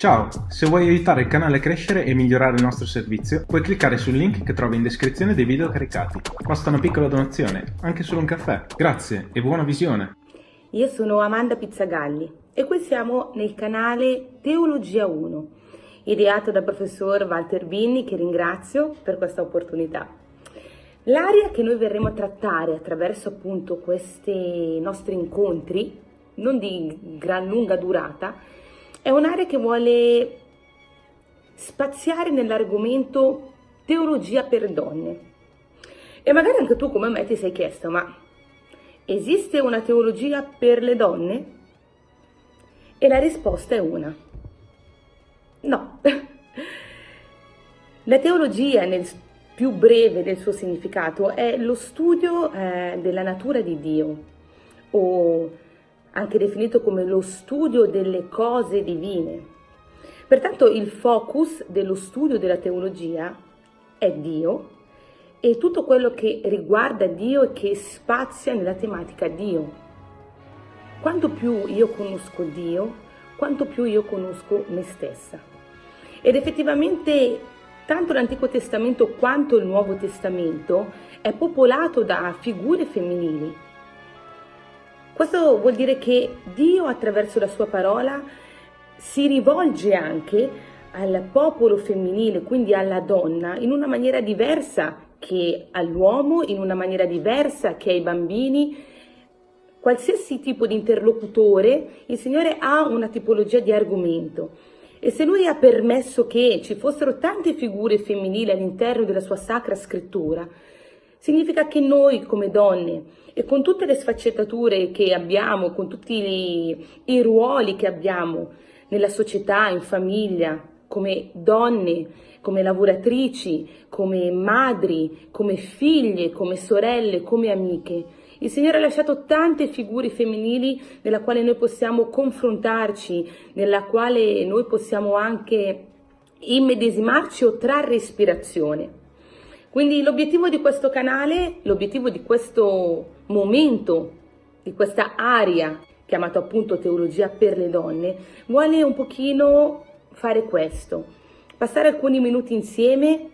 Ciao! Se vuoi aiutare il canale a crescere e migliorare il nostro servizio, puoi cliccare sul link che trovi in descrizione dei video caricati. Basta una piccola donazione, anche solo un caffè. Grazie e buona visione! Io sono Amanda Pizzagalli e qui siamo nel canale Teologia 1, ideato dal professor Walter Binni che ringrazio per questa opportunità. L'area che noi verremo a trattare attraverso appunto questi nostri incontri, non di gran lunga durata, è un'area che vuole spaziare nell'argomento teologia per donne. E magari anche tu come me ti sei chiesto, ma esiste una teologia per le donne? E la risposta è una. No. La teologia nel più breve del suo significato è lo studio eh, della natura di Dio o anche definito come lo studio delle cose divine. Pertanto il focus dello studio della teologia è Dio e tutto quello che riguarda Dio e che spazia nella tematica Dio. Quanto più io conosco Dio, quanto più io conosco me stessa. Ed effettivamente tanto l'Antico Testamento quanto il Nuovo Testamento è popolato da figure femminili questo vuol dire che Dio attraverso la sua parola si rivolge anche al popolo femminile, quindi alla donna, in una maniera diversa che all'uomo, in una maniera diversa che ai bambini. Qualsiasi tipo di interlocutore, il Signore ha una tipologia di argomento. E se Lui ha permesso che ci fossero tante figure femminili all'interno della sua sacra scrittura, significa che noi come donne e con tutte le sfaccettature che abbiamo, con tutti i, i ruoli che abbiamo nella società, in famiglia, come donne, come lavoratrici, come madri, come figlie, come sorelle, come amiche. Il Signore ha lasciato tante figure femminili nella quale noi possiamo confrontarci, nella quale noi possiamo anche immedesimarci o trarre ispirazione. Quindi l'obiettivo di questo canale, l'obiettivo di questo momento, di questa area chiamata appunto teologia per le donne, vuole un pochino fare questo, passare alcuni minuti insieme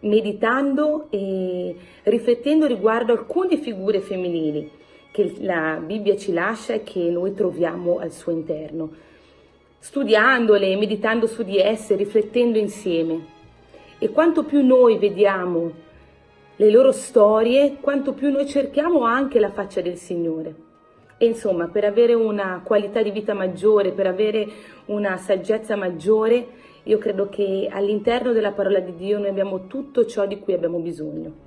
meditando e riflettendo riguardo alcune figure femminili che la Bibbia ci lascia e che noi troviamo al suo interno, studiandole, meditando su di esse, riflettendo insieme. E quanto più noi vediamo le loro storie, quanto più noi cerchiamo anche la faccia del Signore. E insomma, per avere una qualità di vita maggiore, per avere una saggezza maggiore, io credo che all'interno della parola di Dio noi abbiamo tutto ciò di cui abbiamo bisogno.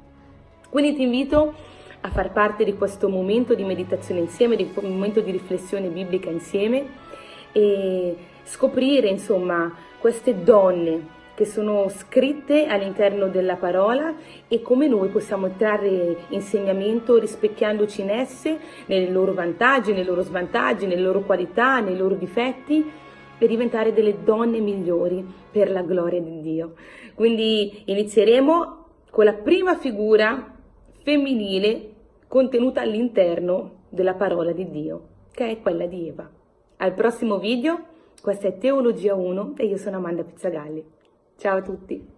Quindi ti invito a far parte di questo momento di meditazione insieme, di un momento di riflessione biblica insieme e scoprire insomma queste donne che sono scritte all'interno della parola e come noi possiamo trarre insegnamento rispecchiandoci in esse, nei loro vantaggi, nei loro svantaggi, nelle loro qualità, nei loro difetti per diventare delle donne migliori per la gloria di Dio. Quindi inizieremo con la prima figura femminile contenuta all'interno della parola di Dio, che è quella di Eva. Al prossimo video, questa è Teologia 1 e io sono Amanda Pizzagalli. Ciao a tutti!